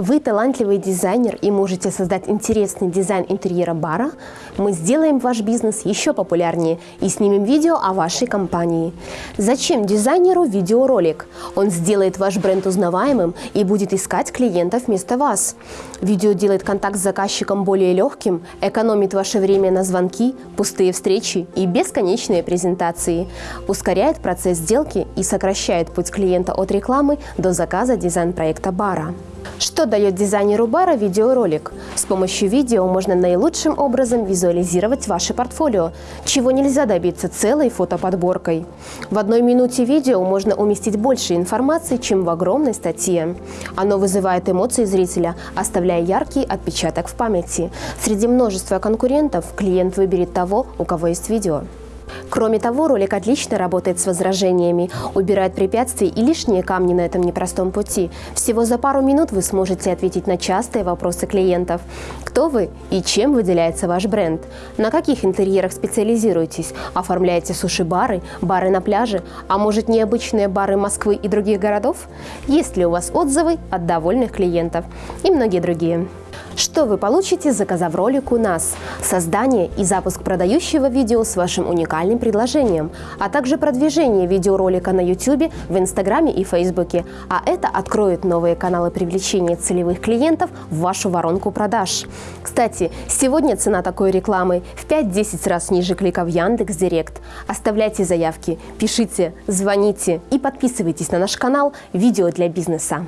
Вы талантливый дизайнер и можете создать интересный дизайн интерьера бара? Мы сделаем ваш бизнес еще популярнее и снимем видео о вашей компании. Зачем дизайнеру видеоролик? Он сделает ваш бренд узнаваемым и будет искать клиентов вместо вас. Видео делает контакт с заказчиком более легким, экономит ваше время на звонки, пустые встречи и бесконечные презентации, ускоряет процесс сделки и сокращает путь клиента от рекламы до заказа дизайн-проекта бара. Что дает дизайнеру бара видеоролик? С помощью видео можно наилучшим образом визуализировать ваше портфолио, чего нельзя добиться целой фотоподборкой. В одной минуте видео можно уместить больше информации, чем в огромной статье. Оно вызывает эмоции зрителя, оставляя яркий отпечаток в памяти. Среди множества конкурентов клиент выберет того, у кого есть видео. Кроме того, ролик отлично работает с возражениями, убирает препятствия и лишние камни на этом непростом пути. Всего за пару минут вы сможете ответить на частые вопросы клиентов. Кто вы и чем выделяется ваш бренд? На каких интерьерах специализируетесь? Оформляете суши-бары, бары на пляже? А может необычные бары Москвы и других городов? Есть ли у вас отзывы от довольных клиентов? И многие другие. Что вы получите, заказав ролик у нас? Создание и запуск продающего видео с вашим уникальным предложением, а также продвижение видеоролика на YouTube, в Инстаграме и Фейсбуке. А это откроет новые каналы привлечения целевых клиентов в вашу воронку продаж. Кстати, сегодня цена такой рекламы в 5-10 раз ниже клика в Яндекс.Директ. Оставляйте заявки, пишите, звоните и подписывайтесь на наш канал «Видео для бизнеса».